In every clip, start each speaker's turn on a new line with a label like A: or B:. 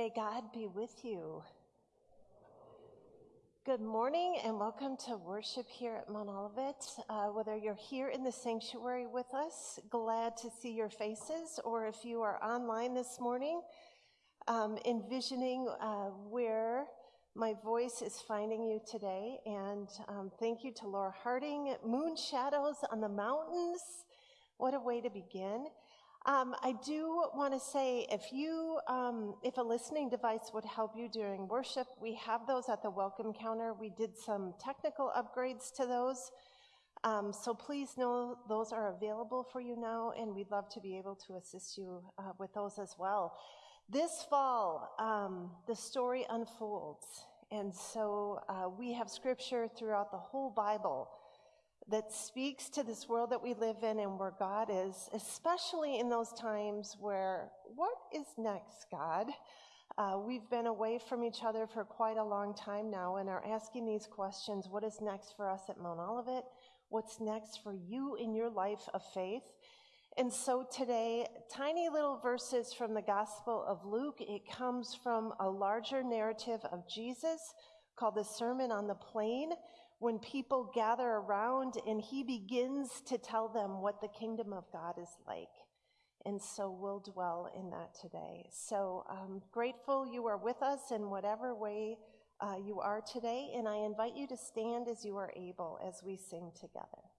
A: May God be with you. Good morning and welcome to worship here at Mount Olivet. Uh, whether you're here in the sanctuary with us, glad to see your faces, or if you are online this morning, um, envisioning uh, where my voice is finding you today. And um, thank you to Laura Harding. Moon Shadows on the Mountains. What a way to begin. Um, I do want to say if you, um, if a listening device would help you during worship, we have those at the welcome counter. We did some technical upgrades to those. Um, so please know those are available for you now, and we'd love to be able to assist you uh, with those as well. This fall, um, the story unfolds. And so uh, we have scripture throughout the whole Bible that speaks to this world that we live in and where God is, especially in those times where, what is next, God? Uh, we've been away from each other for quite a long time now and are asking these questions What is next for us at Mount Olivet? What's next for you in your life of faith? And so today, tiny little verses from the Gospel of Luke. It comes from a larger narrative of Jesus called the Sermon on the Plain when people gather around and he begins to tell them what the kingdom of God is like. And so we'll dwell in that today. So um, grateful you are with us in whatever way uh, you are today. And I invite you to stand as you are able as we sing together.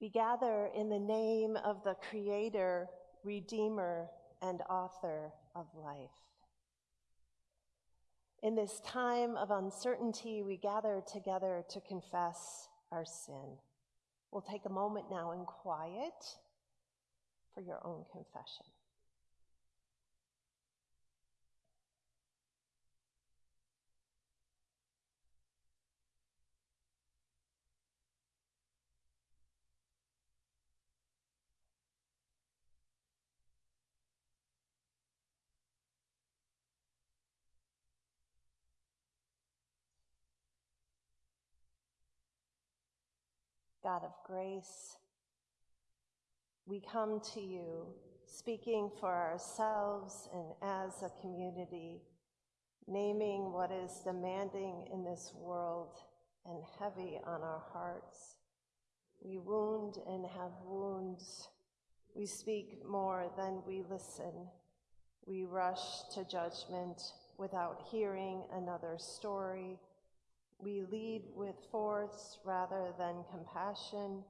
A: We gather in the name of the Creator, Redeemer, and Author of life. In this time of uncertainty, we gather together to confess our sin. We'll take a moment now in quiet for your own confession. God of grace, we come to you speaking for ourselves and as a community, naming what is demanding in this world and heavy on our hearts. We wound and have wounds. We speak more than we listen. We rush to judgment without hearing another story we lead with force rather than compassion.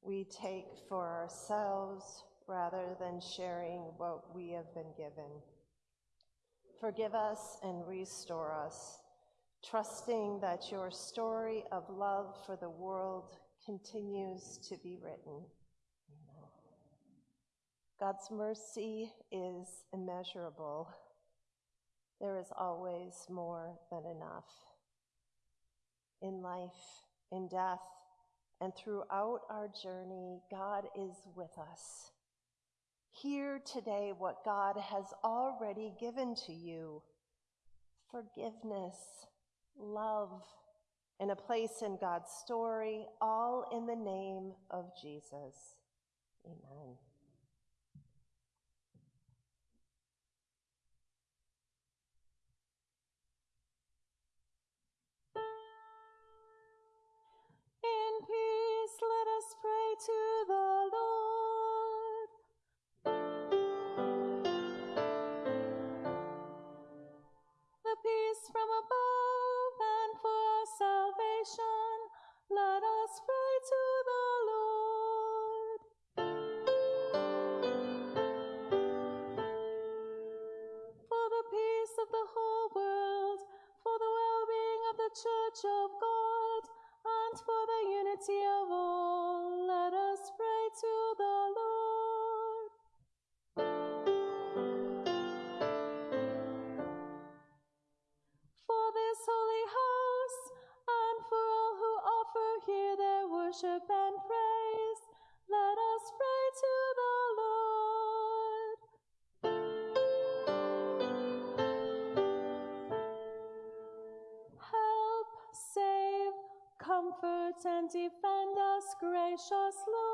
A: we take for ourselves rather than sharing what we have been given. Forgive us and restore us, trusting that your story of love for the world continues to be written. God's mercy is immeasurable. There is always more than enough. In life, in death, and throughout our journey, God is with us. Hear today what God has already given to you forgiveness, love, and a place in God's story, all in the name of Jesus. Amen.
B: Peace, let us pray to the Lord. The peace from above and for our salvation, let us pray to the Lord. For the peace of the whole world, for the well being of the Church of God, the unity of and defend us, gracious Lord.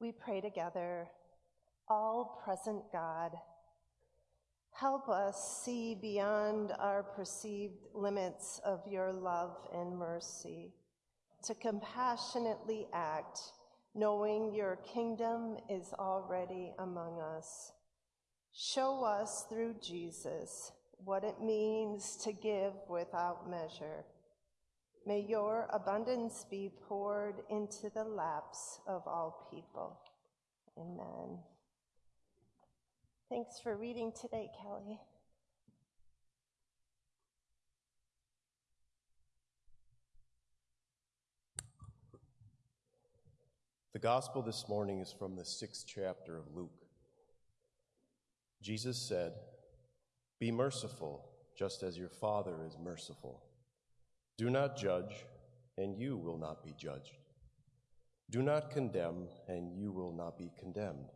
A: We pray together, all present God, help us see beyond our perceived limits of your love and mercy, to compassionately act, knowing your kingdom is already among us. Show us through Jesus what it means to give without measure. May your abundance be poured into the laps of all people. Amen. Thanks for reading today, Kelly.
C: The gospel this morning is from the sixth chapter of Luke. Jesus said, Be merciful, just as your Father is merciful. Do not judge, and you will not be judged. Do not condemn, and you will not be condemned.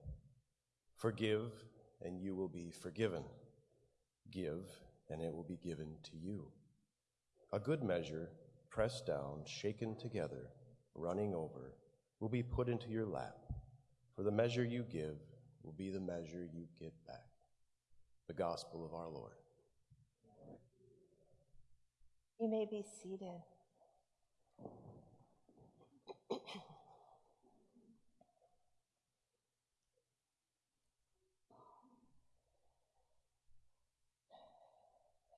C: Forgive, and you will be forgiven. Give, and it will be given to you. A good measure, pressed down, shaken together, running over, will be put into your lap. For the measure you give will be the measure you get back. The gospel of our Lord.
A: You may be seated.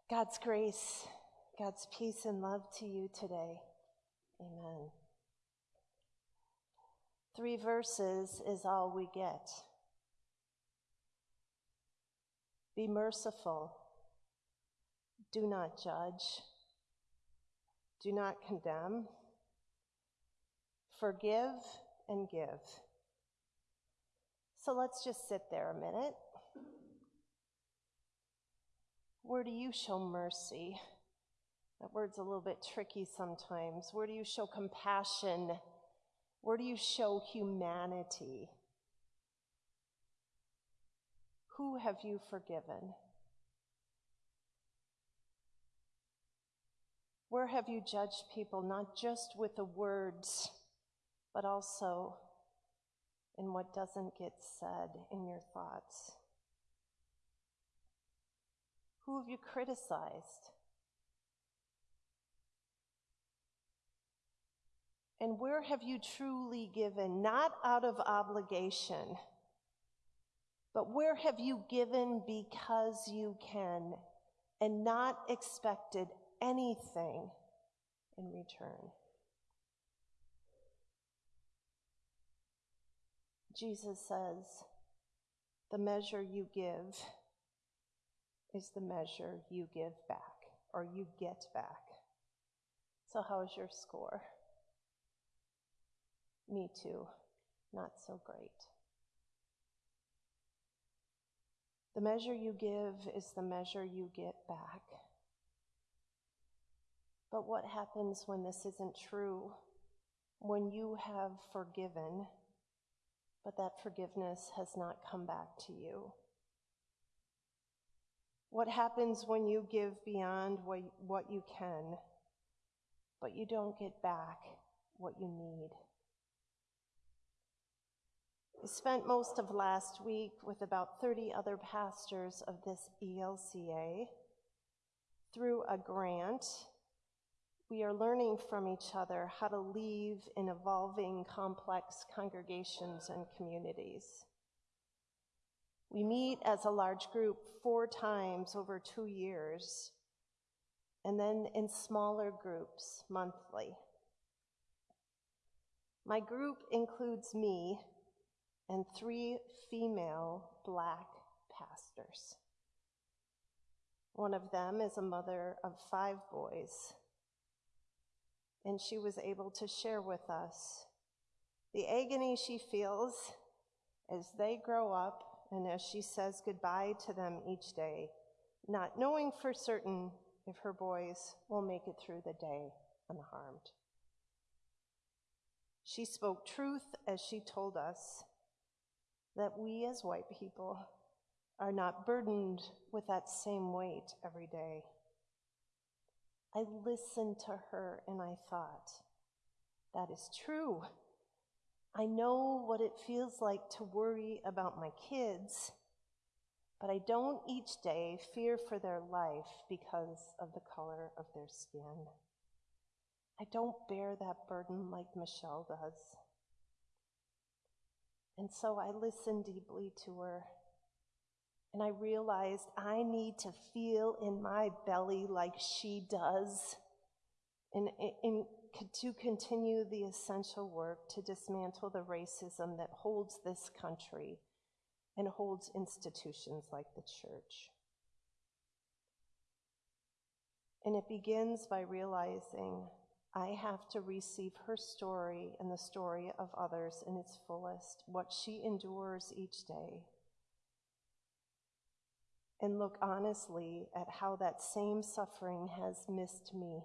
A: God's grace, God's peace and love to you today. Amen. Three verses is all we get. Be merciful. Do not judge. Do not condemn. Forgive and give. So let's just sit there a minute. Where do you show mercy? That word's a little bit tricky sometimes. Where do you show compassion? Where do you show humanity? Who have you forgiven? Where have you judged people, not just with the words, but also in what doesn't get said in your thoughts? Who have you criticized? And where have you truly given, not out of obligation, but where have you given because you can and not expected anything in return? Jesus says, the measure you give is the measure you give back or you get back. So, how's your score? Me too, not so great. The measure you give is the measure you get back. But what happens when this isn't true? When you have forgiven, but that forgiveness has not come back to you? What happens when you give beyond what you can, but you don't get back what you need? I spent most of last week with about 30 other pastors of this ELCA. Through a grant, we are learning from each other how to leave in evolving, complex congregations and communities. We meet as a large group four times over two years, and then in smaller groups monthly. My group includes me and three female black pastors. One of them is a mother of five boys, and she was able to share with us the agony she feels as they grow up and as she says goodbye to them each day, not knowing for certain if her boys will make it through the day unharmed. She spoke truth as she told us that we as white people are not burdened with that same weight every day. I listened to her and I thought, that is true. I know what it feels like to worry about my kids, but I don't each day fear for their life because of the color of their skin. I don't bear that burden like Michelle does. And so I listened deeply to her. And I realized I need to feel in my belly like she does in, to continue the essential work to dismantle the racism that holds this country and holds institutions like the church. And it begins by realizing I have to receive her story and the story of others in its fullest, what she endures each day, and look honestly at how that same suffering has missed me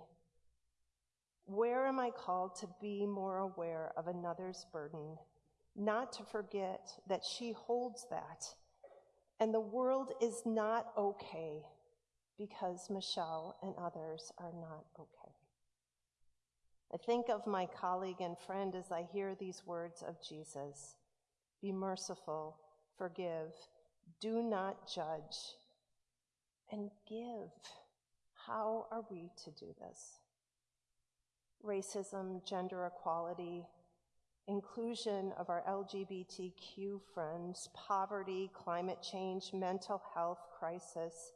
A: Where am I called to be more aware of another's burden, not to forget that she holds that? And the world is not okay because Michelle and others are not okay. I think of my colleague and friend as I hear these words of Jesus Be merciful, forgive, do not judge, and give. How are we to do this? Racism, gender equality, inclusion of our LGBTQ friends, poverty, climate change, mental health crisis,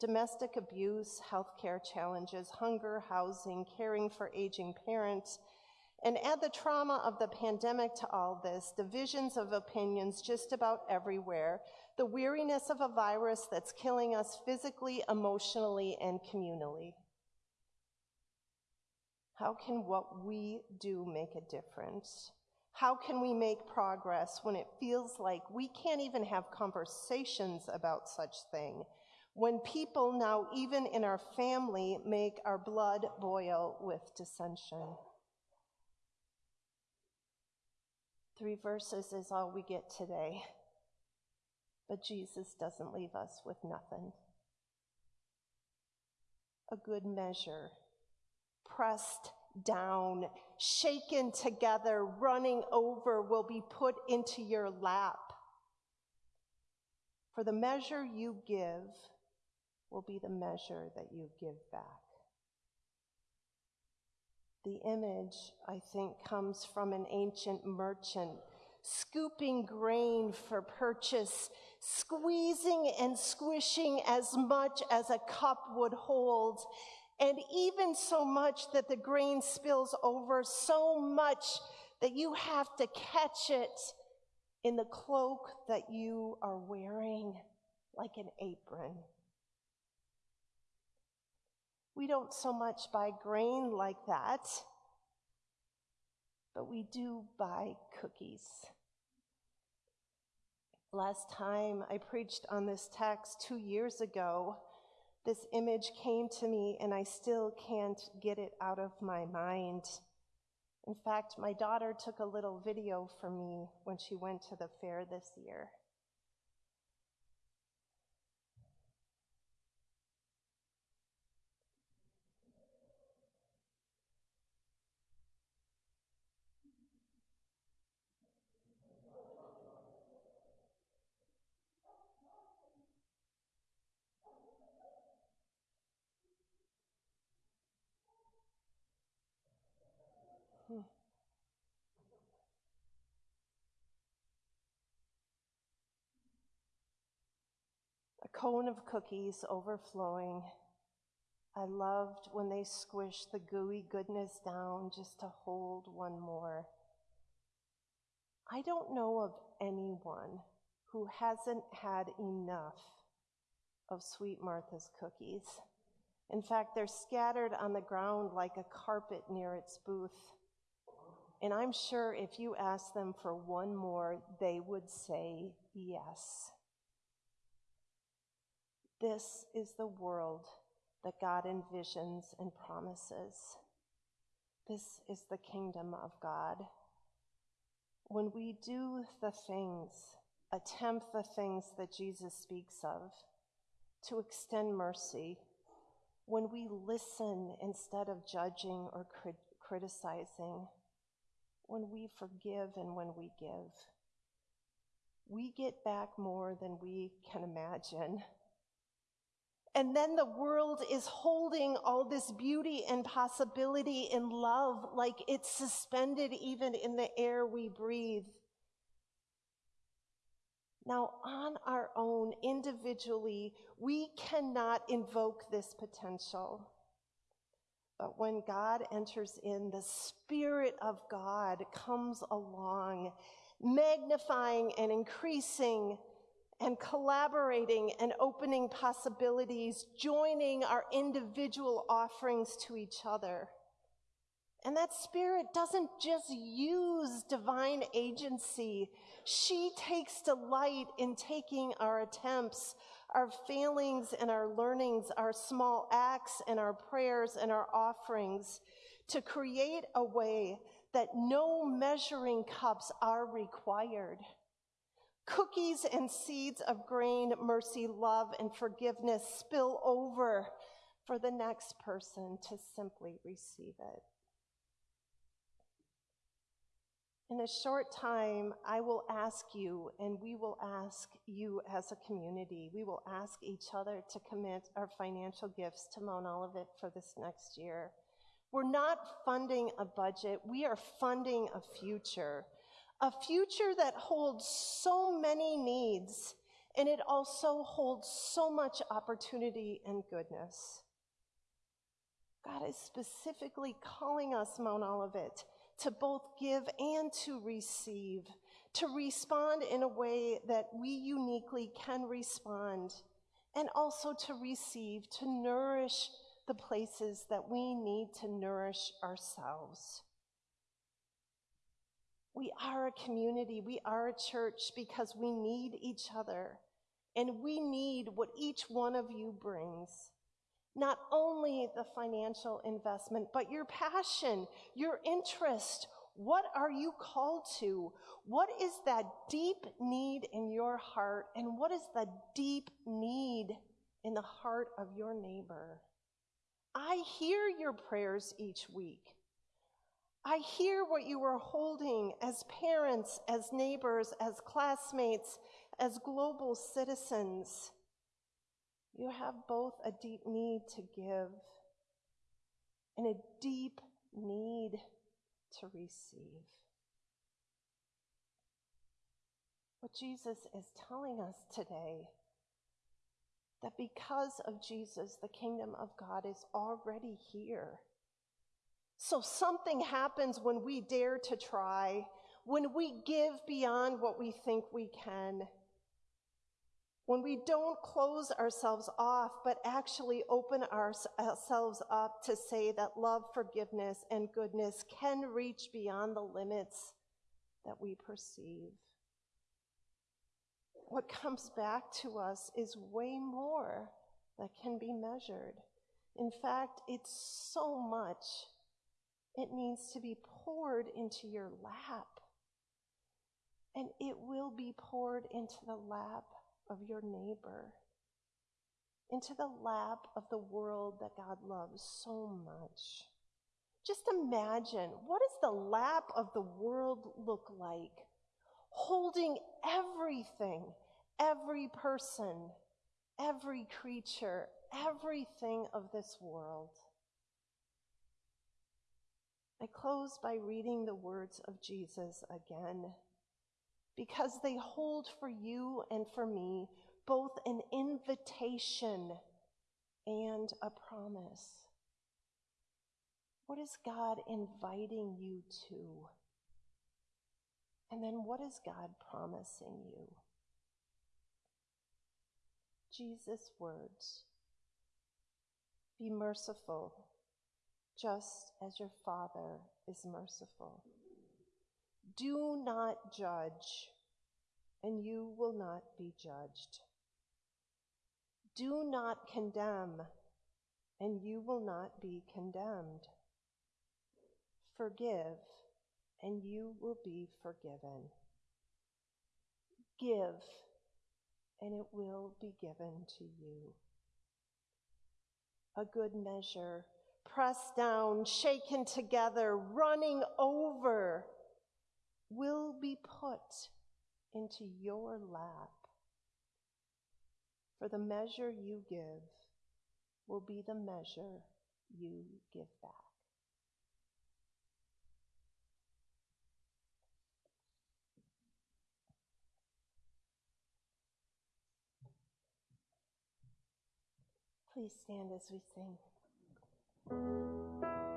A: domestic abuse, healthcare challenges, hunger, housing, caring for aging parents, and add the trauma of the pandemic to all this, divisions of opinions just about everywhere, the weariness of a virus that's killing us physically, emotionally, and communally. How can what we do make a difference? How can we make progress when it feels like we can't even have conversations about such thing? when people now, even in our family, make our blood boil with dissension. Three verses is all we get today, but Jesus doesn't leave us with nothing. A good measure, pressed down, shaken together, running over, will be put into your lap. For the measure you give, will be the measure that you give back. The image, I think, comes from an ancient merchant scooping grain for purchase, squeezing and squishing as much as a cup would hold, and even so much that the grain spills over, so much that you have to catch it in the cloak that you are wearing like an apron. We don't so much buy grain like that, but we do buy cookies. Last time I preached on this text two years ago, this image came to me and I still can't get it out of my mind. In fact, my daughter took a little video for me when she went to the fair this year. Cone of cookies overflowing. I loved when they squished the gooey goodness down just to hold one more. I don't know of anyone who hasn't had enough of Sweet Martha's cookies. In fact, they're scattered on the ground like a carpet near its booth. And I'm sure if you asked them for one more, they would say yes. This is the world that God envisions and promises. This is the kingdom of God. When we do the things, attempt the things that Jesus speaks of, to extend mercy, when we listen instead of judging or crit- criticizing, when we forgive and when we give. We get back more than we can imagine. And then the world is holding all this beauty and possibility in love like it's suspended even in the air we breathe. Now, on our own, individually, we cannot invoke this potential. But when God enters in, the Spirit of God comes along, magnifying and increasing and collaborating and opening possibilities, joining our individual offerings to each other. And that spirit doesn't just use divine agency. She takes delight in taking our attempts, our failings and our learnings, our small acts and our prayers and our offerings to create a way that no measuring cups are required. Cookies and seeds of grain, mercy, love, and forgiveness spill over for the next person to simply receive it. In a short time, I will ask you, and we will ask you as a community, we will ask each other to commit our financial gifts to Mount Olivet for this next year. We're not funding a budget, we are funding a future. A future that holds so many needs, and it also holds so much opportunity and goodness. God is specifically calling us, Mount Olivet, to both give and to receive, to respond in a way that we uniquely can respond, and also to receive, to nourish the places that we need to nourish ourselves. We are a community, we are a church because we need each other, and we need what each one of you brings. Not only the financial investment, but your passion, your interest. What are you called to? What is that deep need in your heart? And what is the deep need in the heart of your neighbor? I hear your prayers each week. I hear what you are holding as parents, as neighbors, as classmates, as global citizens. You have both a deep need to give and a deep need to receive. What Jesus is telling us today that because of Jesus, the kingdom of God is already here. So something happens when we dare to try, when we give beyond what we think we can when we don't close ourselves off, but actually open ourselves up to say that love, forgiveness, and goodness can reach beyond the limits that we perceive. What comes back to us is way more that can be measured. In fact, it's so much, it needs to be poured into your lap. And it will be poured into the lap of your neighbor, into the lap of the world that God loves so much. Just imagine what does the lap of the world look like? Holding everything, every person, every creature, everything of this world. I close by reading the words of Jesus again because they hold for you and for me both an invitation and a promise. What is God inviting you to? And then what is God promising you? Jesus' words Be merciful, just as your Father is merciful. Do not judge, and you will not be judged. Do not condemn, and you will not be condemned. Forgive, and you will be forgiven. Give, and it will be given to you. A good measure, pressed down, shaken together, running over will be put into your lap. For the measure you give will be the measure you give back. Please stand as we sing thank you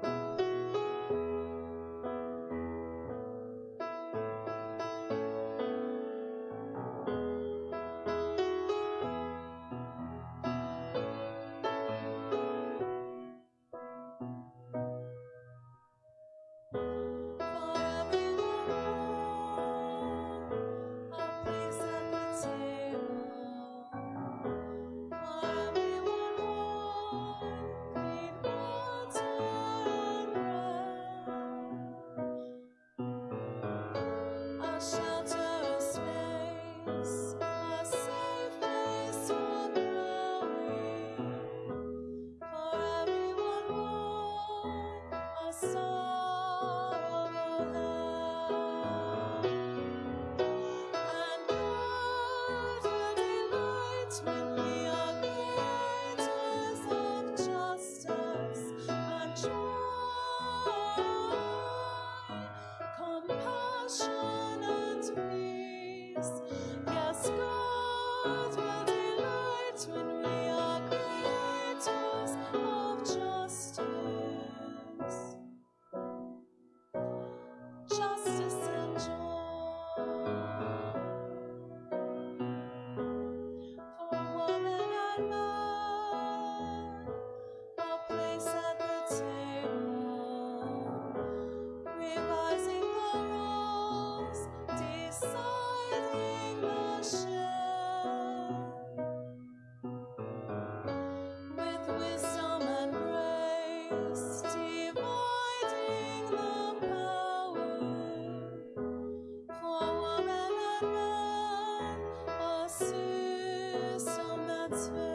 A: It's.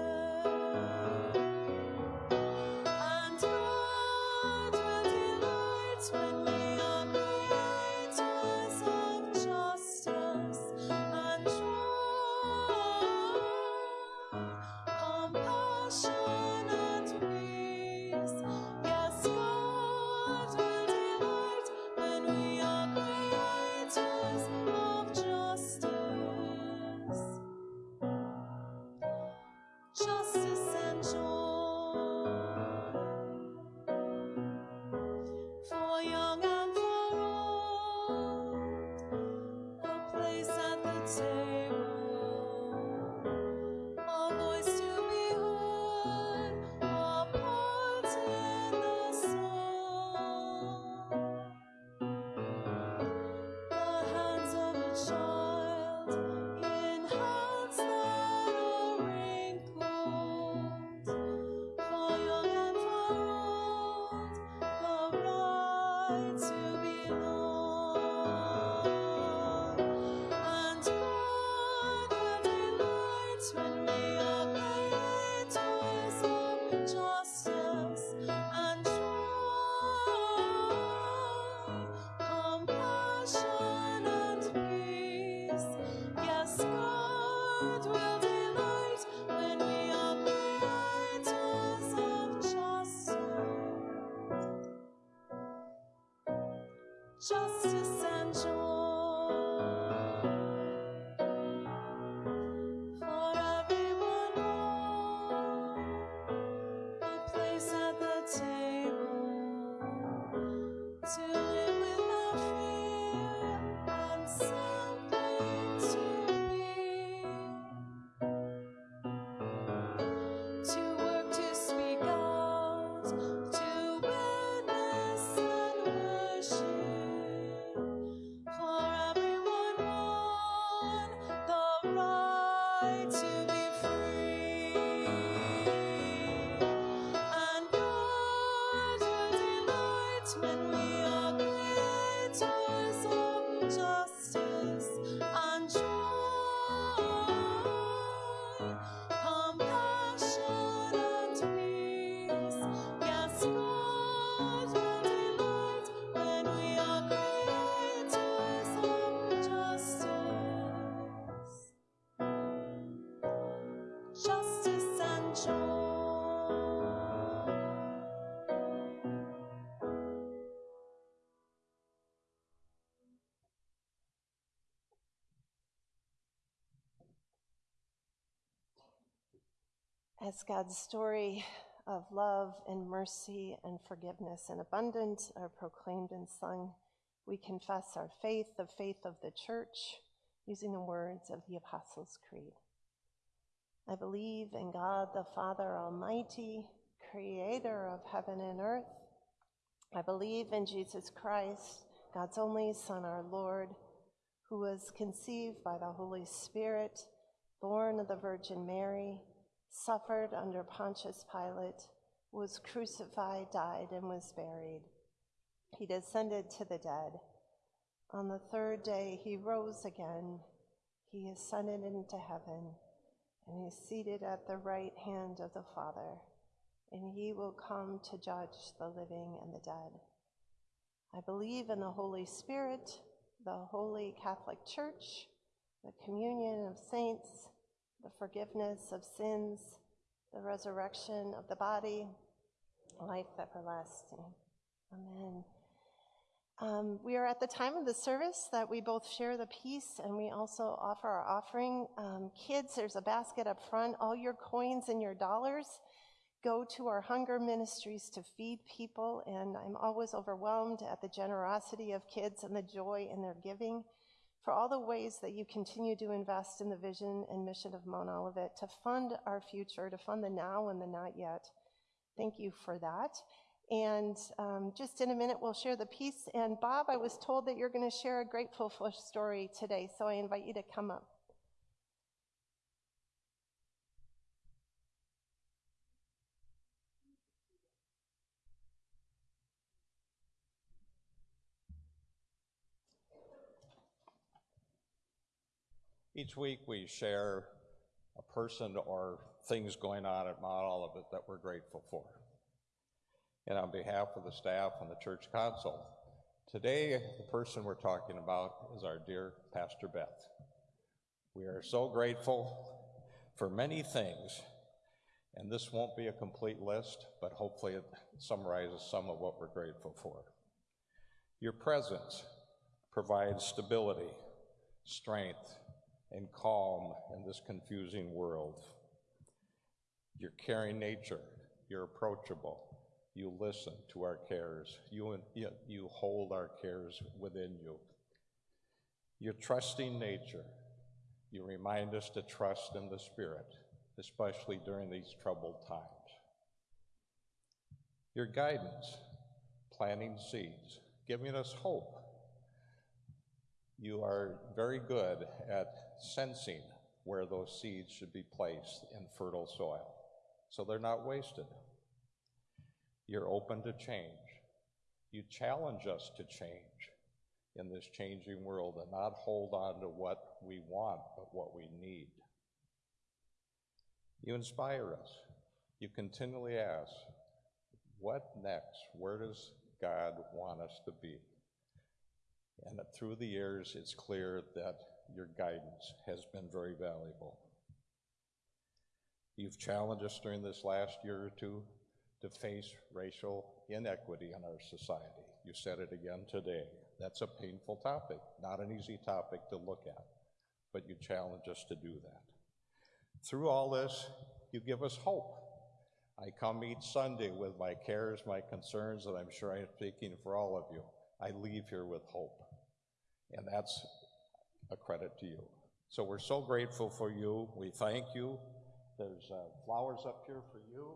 A: justice and joy. As God's story of love and mercy and forgiveness and abundance are proclaimed and sung, we confess our faith, the faith of the church, using the words of the Apostles' Creed. I believe in God the Father Almighty, creator of heaven and earth. I believe in Jesus Christ, God's only Son, our Lord, who was conceived by the Holy Spirit, born of the Virgin Mary suffered under Pontius Pilate, was crucified, died, and was buried. He descended to the dead. On the third day, he rose again. He ascended into heaven, and is seated at the right hand of the Father, and he will come to judge the living and the dead. I believe in the Holy Spirit, the holy Catholic Church, the communion of saints, the forgiveness of sins, the resurrection of the body, life everlasting. Amen. Um, we are at the time of the service that we both share the peace and we also offer our offering. Um, kids, there's a basket up front. All your coins and your dollars go to our hunger ministries to feed people. And I'm always overwhelmed at the generosity of kids and the joy in their giving. For all the ways that you continue to invest in the vision and mission of Mount Olivet to fund our future, to fund the now and the not yet. Thank you for that. And um, just in a minute, we'll share the peace. And Bob, I was told that you're going to share a grateful story today, so I invite you to come up.
D: Each week we share a person or things going on at Mount Olivet that we're grateful for. And on behalf of the staff and the church council, today the person we're talking about is our dear Pastor Beth. We are so grateful for many things, and this won't be a complete list, but hopefully it summarizes some of what we're grateful for. Your presence provides stability, strength, and calm in this confusing world. Your caring nature, you're approachable, you listen to our cares, you, you hold our cares within you. Your trusting nature, you remind us to trust in the Spirit, especially during these troubled times. Your guidance, planting seeds, giving us hope. You are very good at sensing where those seeds should be placed in fertile soil so they're not wasted. You're open to change. You challenge us to change in this changing world and not hold on to what we want, but what we need. You inspire us. You continually ask, what next? Where does God want us to be? And through the years, it's clear that your guidance has been very valuable. You've challenged us during this last year or two to face racial inequity in our society. You said it again today. That's a painful topic, not an easy topic to look at, but you challenge us to do that. Through all this, you give us hope. I come each Sunday with my cares, my concerns, and I'm sure I'm speaking for all of you. I leave here with hope. And that's a credit to you. So we're so grateful for you. We thank you. There's uh, flowers up here for you.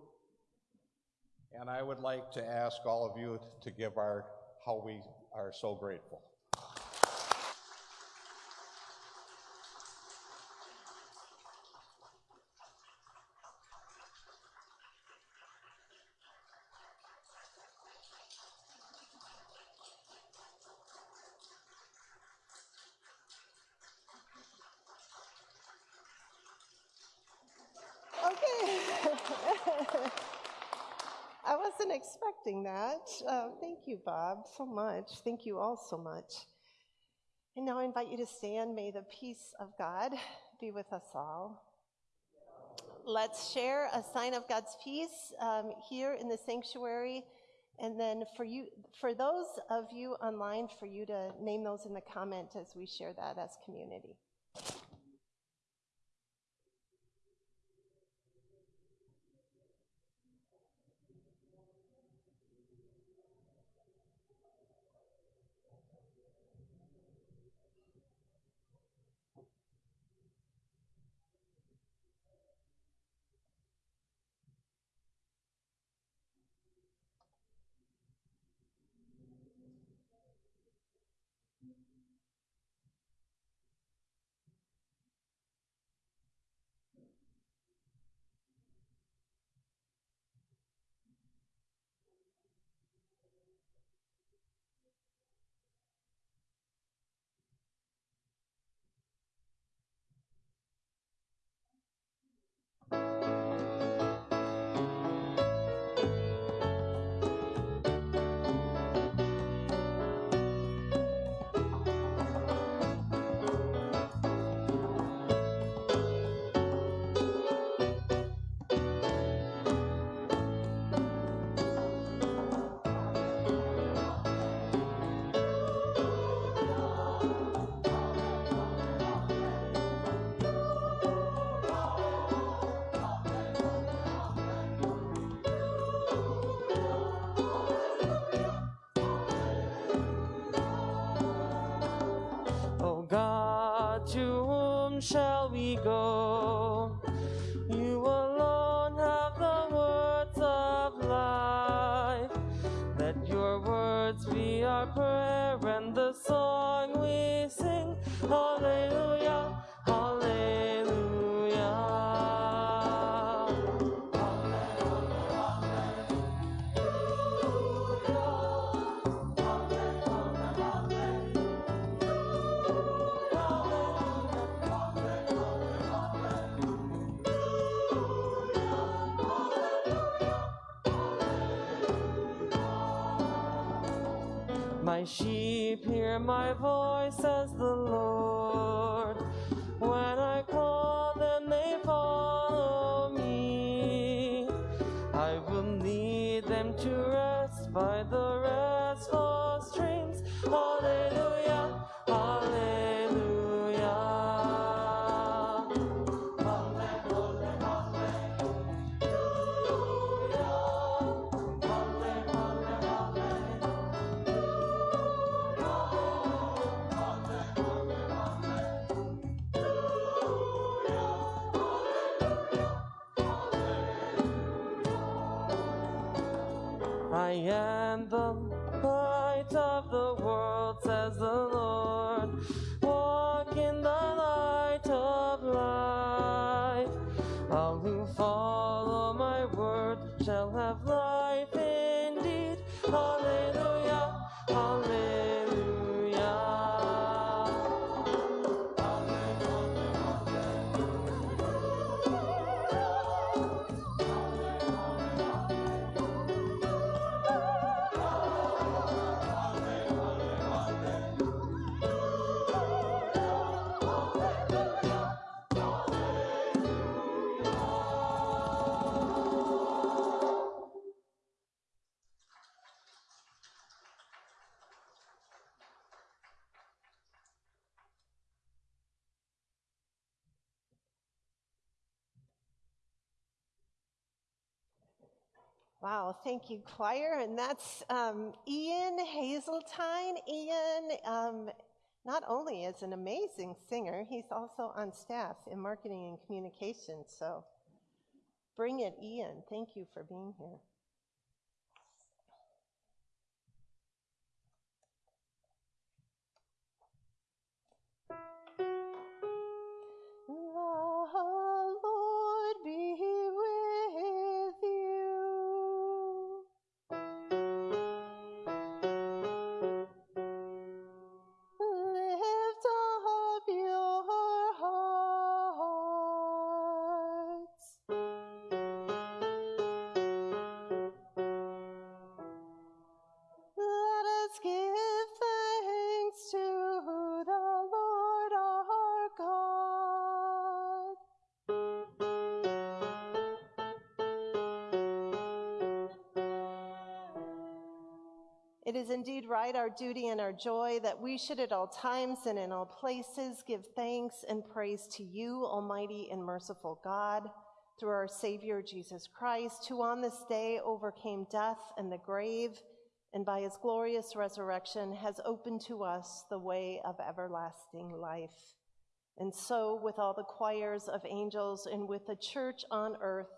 D: And I would like to ask all of you to give our how we are so grateful.
A: Uh, thank you, Bob, so much. Thank you all so much. And now I invite you to stand. May the peace of God be with us all. Let's share a sign of God's peace um, here in the sanctuary. And then for you, for those of you online, for you to name those in the comment as we share that as community.
E: Sheep hear my voice, I
A: Wow, thank you, choir. And that's um, Ian Hazeltine. Ian um, not only is an amazing singer, he's also on staff in marketing and communications. So bring it, Ian. Thank you for being here. Our duty and our joy, that we should at all times and in all places give thanks and praise to you, Almighty and merciful God, through our Savior Jesus Christ, who on this day overcame death and the grave, and by his glorious resurrection has opened to us the way of everlasting life. And so, with all the choirs of angels and with the church on earth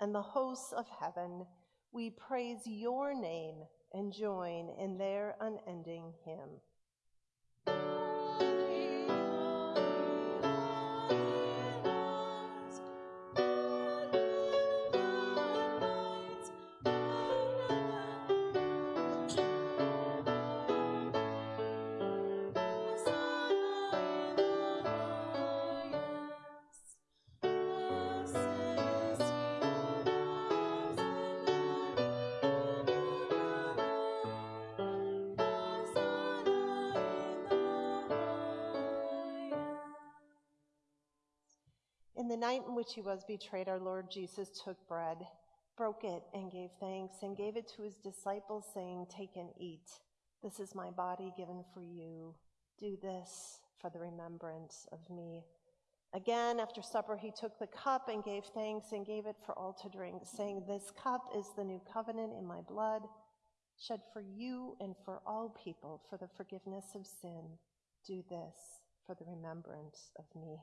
A: and the hosts of heaven, we praise your name and join in their unending hymn. In the night in which he was betrayed, our Lord Jesus took bread, broke it, and gave thanks, and gave it to his disciples, saying, Take and eat. This is my body given for you. Do this for the remembrance of me. Again, after supper, he took the cup and gave thanks and gave it for all to drink, saying, This cup is the new covenant in my blood, shed for you and for all people for the forgiveness of sin. Do this for the remembrance of me.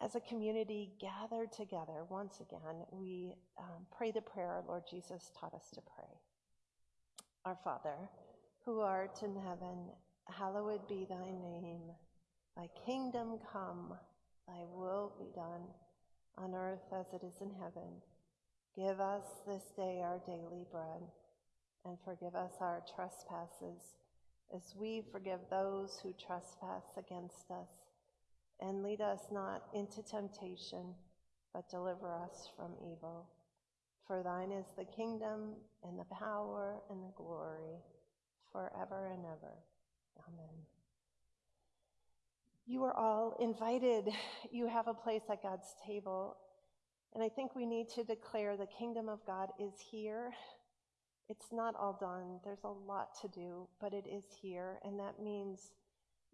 A: As a community gathered together once again, we um, pray the prayer our Lord Jesus taught us to pray. Our Father, who art in heaven, hallowed be thy name. Thy kingdom come, thy will be done, on earth as it is in heaven. Give us this day our daily bread, and forgive us our trespasses, as we forgive those who trespass against us. And lead us not into temptation, but deliver us from evil. For thine is the kingdom, and the power, and the glory, forever and ever. Amen. You are all invited. You have a place at God's table. And I think we need to declare the kingdom of God is here. It's not all done. There's a lot to do, but it is here. And that means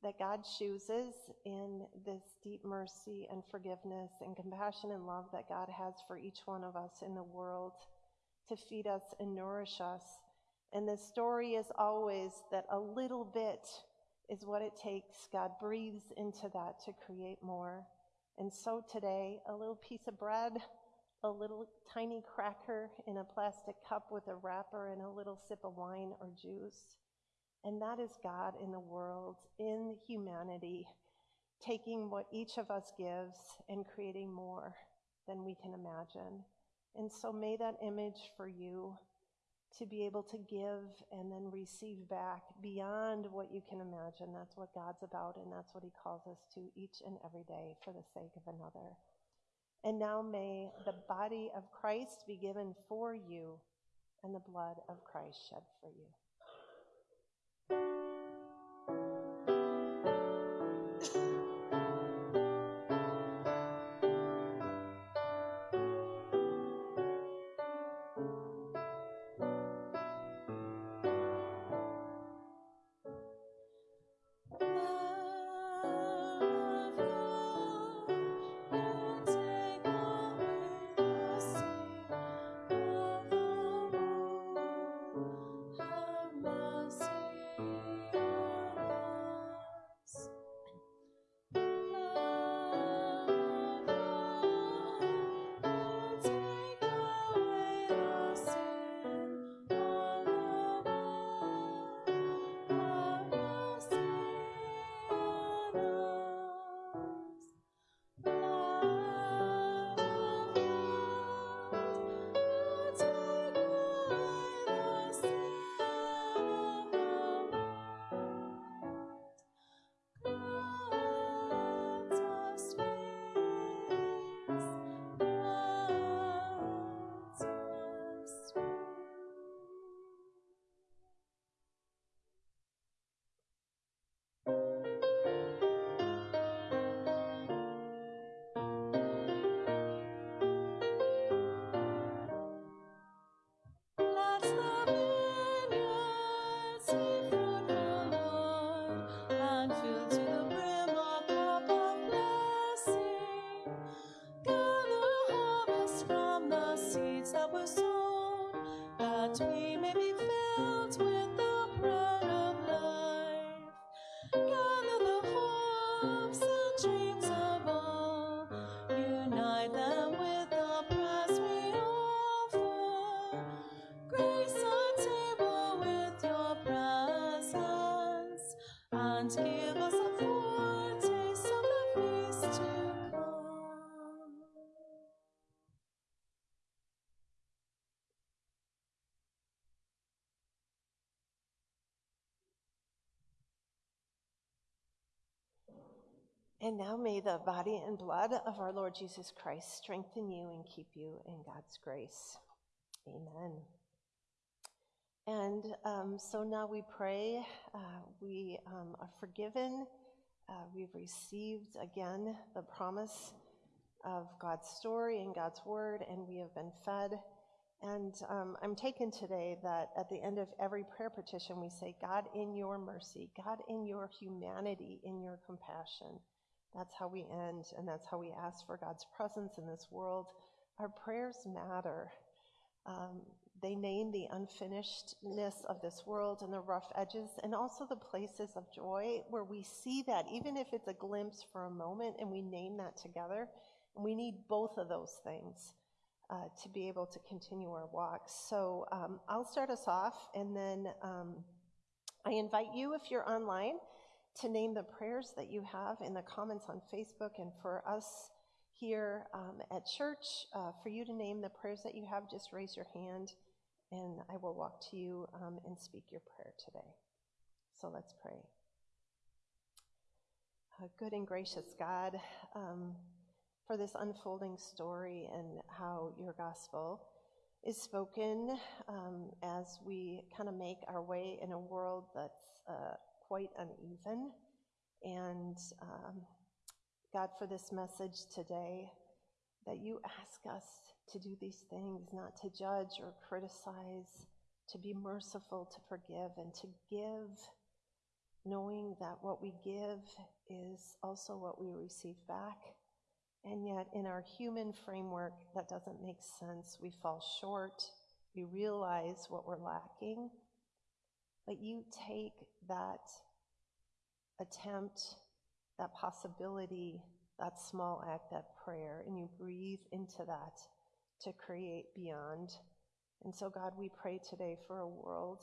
A: that God chooses in this deep mercy and forgiveness and compassion and love that God has for each one of us in the world to feed us and nourish us. And the story is always that a little bit is what it takes. God breathes into that to create more. And so today, a little piece of bread, a little tiny cracker in a plastic cup with a wrapper, and a little sip of wine or juice. And that is God in the world, in humanity, taking what each of us gives and creating more than we can imagine. And so may that image for you to be able to give and then receive back beyond what you can imagine. That's what God's about, and that's what He calls us to each and every day for the sake of another. And now may the body of Christ be given for you and the blood of Christ shed for you.
B: We may be filled with the bread of life. Gather the hopes and dreams of all, unite them with the praise we offer. Grace our table with your presence, and give
A: body and blood of our Lord Jesus Christ strengthen you and keep you in God's grace. Amen. And um, so now we pray. Uh, we um, are forgiven. Uh, we've received again the promise of God's story and God's word, and we have been fed. And um, I'm taken today that at the end of every prayer petition, we say, God, in your mercy, God, in your humanity, in your compassion. That's how we end, and that's how we ask for God's presence in this world. Our prayers matter. Um, they name the unfinishedness of this world and the rough edges, and also the places of joy where we see that, even if it's a glimpse for a moment, and we name that together. And we need both of those things uh, to be able to continue our walk. So um, I'll start us off, and then um, I invite you, if you're online, to name the prayers that you have in the comments on Facebook, and for us here um, at church, uh, for you to name the prayers that you have, just raise your hand, and I will walk to you um, and speak your prayer today. So let's pray. Uh, good and gracious God, um, for this unfolding story and how your gospel is spoken um, as we kind of make our way in a world that's uh, quite uneven. And um, God, for this message today, that you ask us to do these things, not to judge or criticize, to be merciful, to forgive, and to give, knowing that what we give is also what we receive back. And yet, in our human framework, that doesn't make sense. We fall short. We realize what we're lacking. But you take that attempt, that possibility, that small act, that prayer, and you breathe into that to create beyond. And so, God, we pray today for a world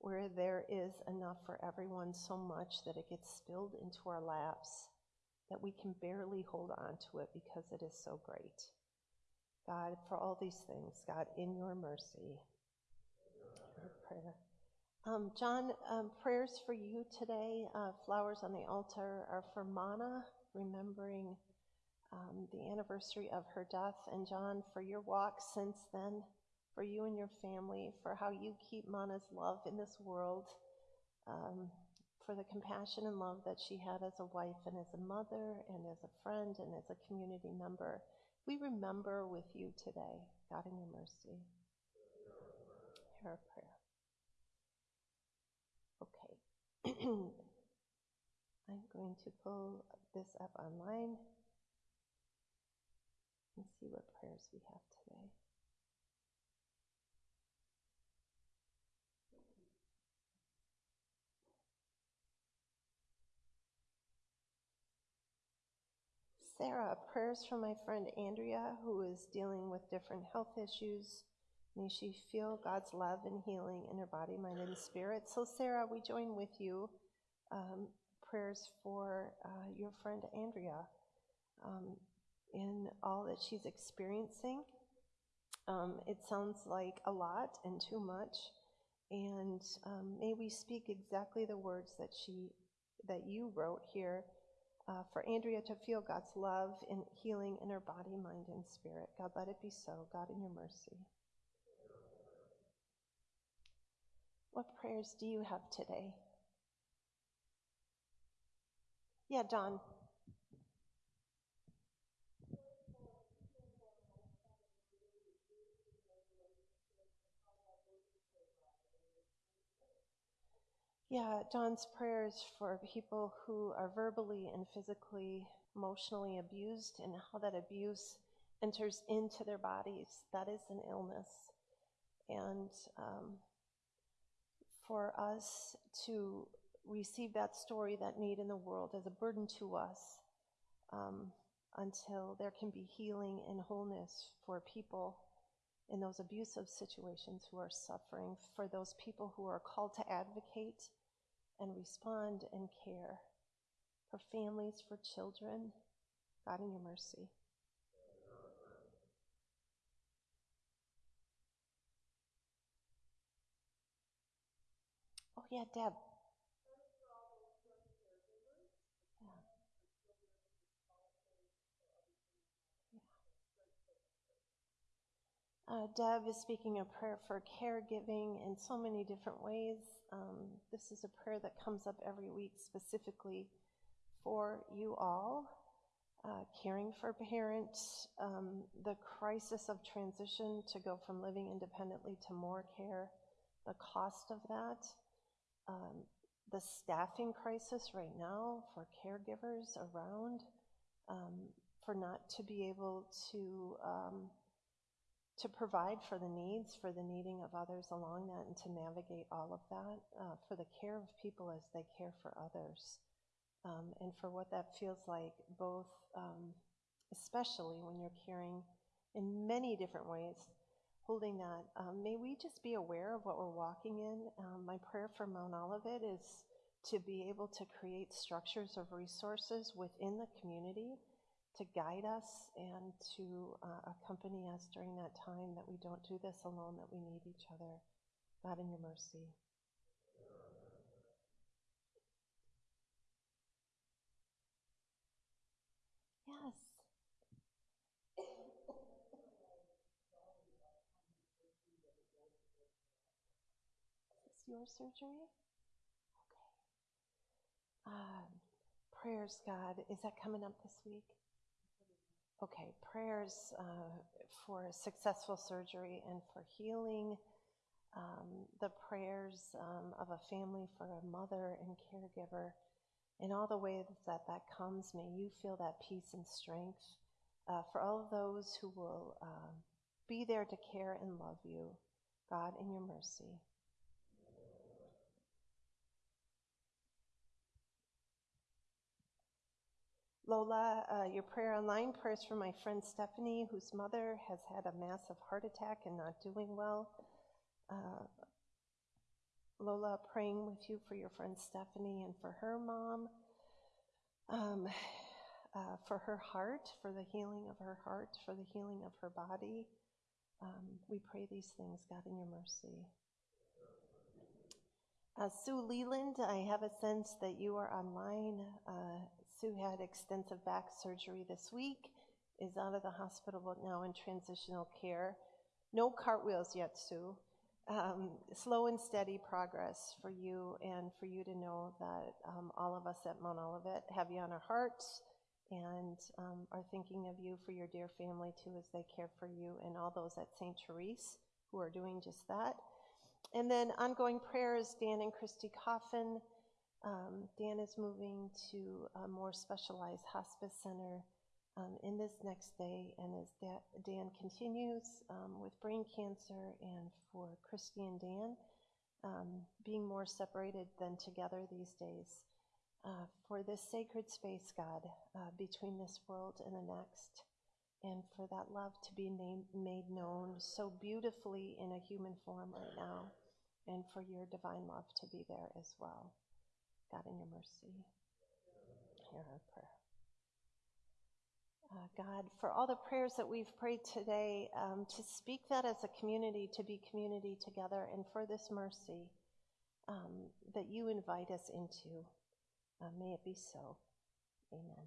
A: where there is enough for everyone so much that it gets spilled into our laps that we can barely hold on to it because it is so great. God, for all these things, God, in your mercy, prayer. Um, John, um, prayers for you today. Uh, flowers on the altar are for Mana, remembering um, the anniversary of her death. And John, for your walk since then, for you and your family, for how you keep Mana's love in this world. Um, for the compassion and love that she had as a wife and as a mother and as a friend and as a community member. We remember with you today, God in your mercy. Hear our prayer. Okay. I'm going to pull this up online and see what prayers we have today. Sarah, prayers for my friend Andrea, who is dealing with different health issues. May she feel God's love and healing in her body, mind, and spirit. So, Sarah, we join with you. Um, prayers for uh, your friend Andrea um, in all that she's experiencing. Um, it sounds like a lot and too much, and um, may we speak exactly the words that she that you wrote here uh, for Andrea to feel God's love and healing in her body, mind, and spirit. God, let it be so. God, in your mercy. What prayers do you have today? Yeah, Don. Yeah, John's prayers for people who are verbally and physically, emotionally abused and how that abuse enters into their bodies. That is an illness. And um, for us to receive that story, that need in the world, as a burden to us um, until there can be healing and wholeness for people in those abusive situations who are suffering, for those people who are called to advocate and respond and care for families, for children. God, in your mercy. Oh, yeah, Deb. Uh, Deb is speaking a prayer for caregiving in so many different ways. Um, this is a prayer that comes up every week specifically for you all. Uh, caring for parents, um, the crisis of transition to go from living independently to more care, the cost of that, um, the staffing crisis right now for caregivers around, um, for not to be able to um, to provide for the needs, for the needing of others along that, and to navigate all of that, uh, for the care of people as they care for others, um, and for what that feels like, both, um, especially when you're caring in many different ways, holding that. Um, may we just be aware of what we're walking in. Um, my prayer for Mount Olivet is to be able to create structures of resources within the community to guide us and to uh, accompany us during that time, that we don't do this alone, that we need each other. God, in your mercy. Yes. Your surgery? Okay. Um, prayers, God, is that coming up this week? Okay, prayers uh, for a successful surgery and for healing. Um, the prayers um, of a family for a mother and caregiver. In all the ways that that comes, may you feel that peace and strength. Uh, for all of those who will uh, be there to care and love you, God, in your mercy. Lola, uh, your prayer online, prayers for my friend Stephanie, whose mother has had a massive heart attack and not doing well. Uh, Lola, praying with you for your friend Stephanie and for her mom, um, uh, for her heart, for the healing of her heart, for the healing of her body. Um, we pray these things, God, in your mercy. Uh, Sue Leland, I have a sense that you are online. Sue had extensive back surgery this week, is out of the hospital but now in transitional care. No cartwheels yet, Sue. Um, slow and steady progress for you, and for you to know that um, all of us at Mount Olivet have you on our hearts and um, are thinking of you for your dear family too as they care for you, and all those at St. Therese who are doing just that. And then ongoing prayers, Dan and Christy Coffin. Um, Dan is moving to a more specialized hospice center um, in this next day, and as da- Dan continues um, with brain cancer, and for Christy and Dan, um, being more separated than together these days, uh, for this sacred space, God, uh, between this world and the next, and for that love to be made known so beautifully in a human form right now, and for your divine love to be there as well. God, in your mercy, hear our prayer. Uh, God, for all the prayers that we've prayed today, um, to speak that as a community, to be community together, and for this mercy um, that you invite us into. Uh, may it be so. Amen.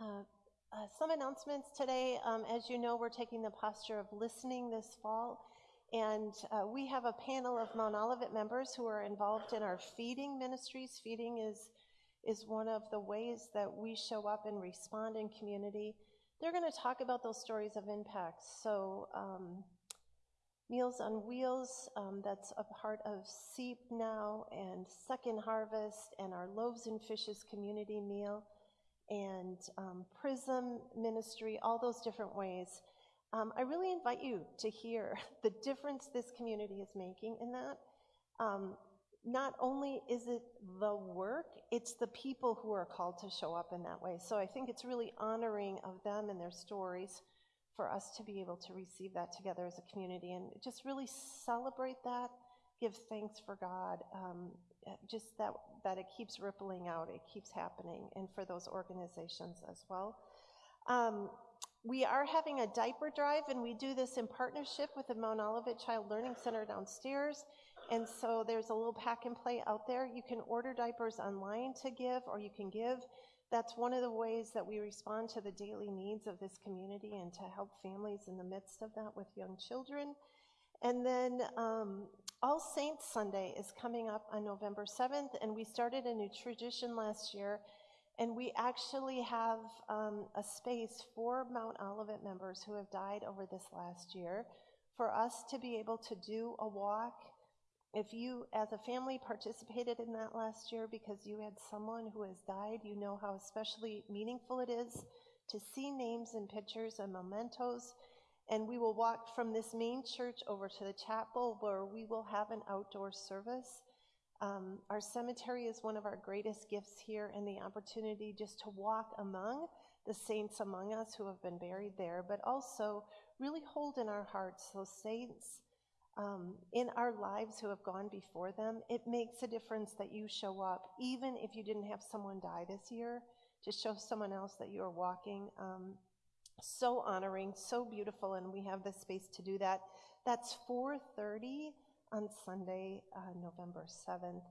A: Uh, uh, some announcements today. Um, as you know, we're taking the posture of listening this fall. And uh, we have a panel of Mount Olivet members who are involved in our feeding ministries. Feeding is, is one of the ways that we show up and respond in community. They're going to talk about those stories of impact. So, um, Meals on Wheels, um, that's a part of SEEP now, and Second Harvest, and our Loaves and Fishes community meal, and um, Prism Ministry, all those different ways. Um, I really invite you to hear the difference this community is making in that. Um, not only is it the work, it's the people who are called to show up in that way. So I think it's really honoring of them and their stories for us to be able to receive that together as a community and just really celebrate that, give thanks for God, um, just that, that it keeps rippling out, it keeps happening, and for those organizations as well. Um, we are having a diaper drive, and we do this in partnership with the Mount Olivet Child Learning Center downstairs. And so there's a little pack and play out there. You can order diapers online to give, or you can give. That's one of the ways that we respond to the daily needs of this community and to help families in the midst of that with young children. And then um, All Saints Sunday is coming up on November 7th, and we started a new tradition last year. And we actually have um, a space for Mount Olivet members who have died over this last year for us to be able to do a walk if you, as a family, participated in that last year because you had someone who has died, you know how especially meaningful it is to see names and pictures and mementos. And we will walk from this main church over to the chapel where we will have an outdoor service. Um, our cemetery is one of our greatest gifts here, and the opportunity just to walk among the saints among us who have been buried there, but also really hold in our hearts those saints um, in our lives who have gone before them, it makes a difference that you show up, even if you didn't have someone die this year, to show someone else that you are walking. Um, so honoring, so beautiful, and we have the space to do that. That's 4:30 on Sunday, uh, November 7th.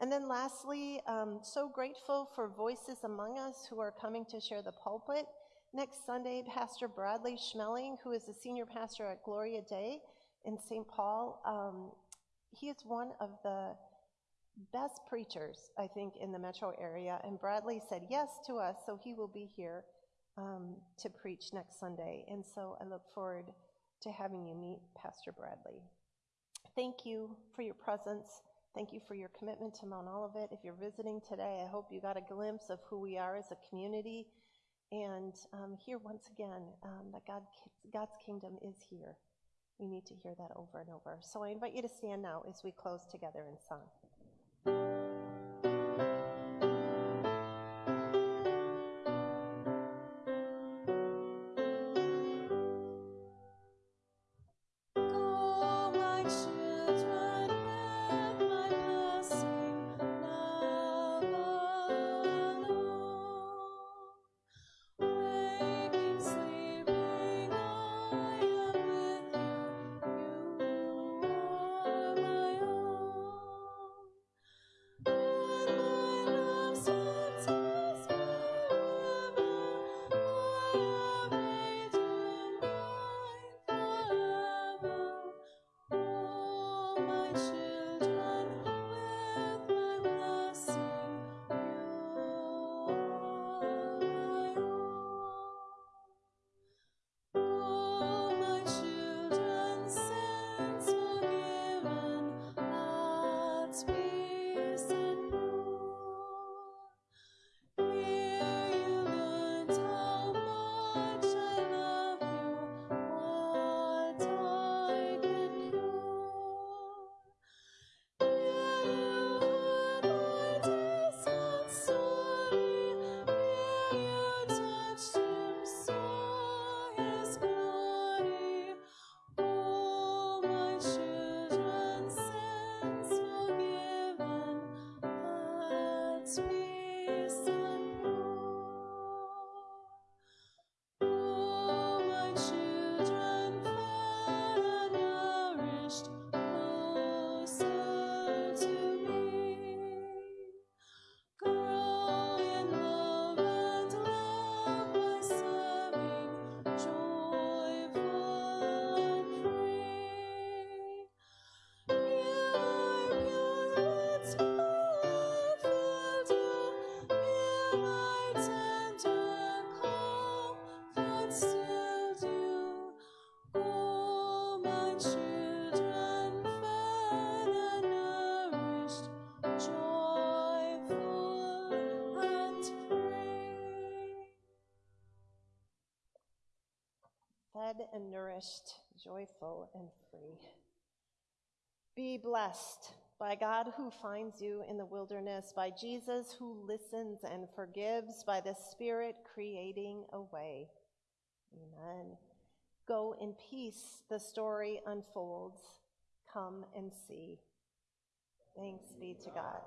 A: And then lastly, um, so grateful for voices among us who are coming to share the pulpit. Next Sunday, Pastor Bradley Schmeling, who is the senior pastor at Gloria Dei
B: in St. Paul. Um, he is one of the best preachers, I think, in the metro area. And Bradley said yes to us, so he will be here um, to preach next Sunday. And so I look forward to having you meet Pastor Bradley. Thank you for your presence. Thank you for your commitment to Mount Olivet. If you're visiting today, I hope you got a glimpse of who we are as a community. And um, here, once again, um, that God, God's kingdom is here. We need to hear that over and over. So I invite you to stand now as we close together in song. Fed and nourished, joyful and free. Be blessed by God who finds you in the wilderness, by Jesus who listens and forgives, by the Spirit creating a way. Amen. Go in peace, the story unfolds. Come and see. Thanks be to God.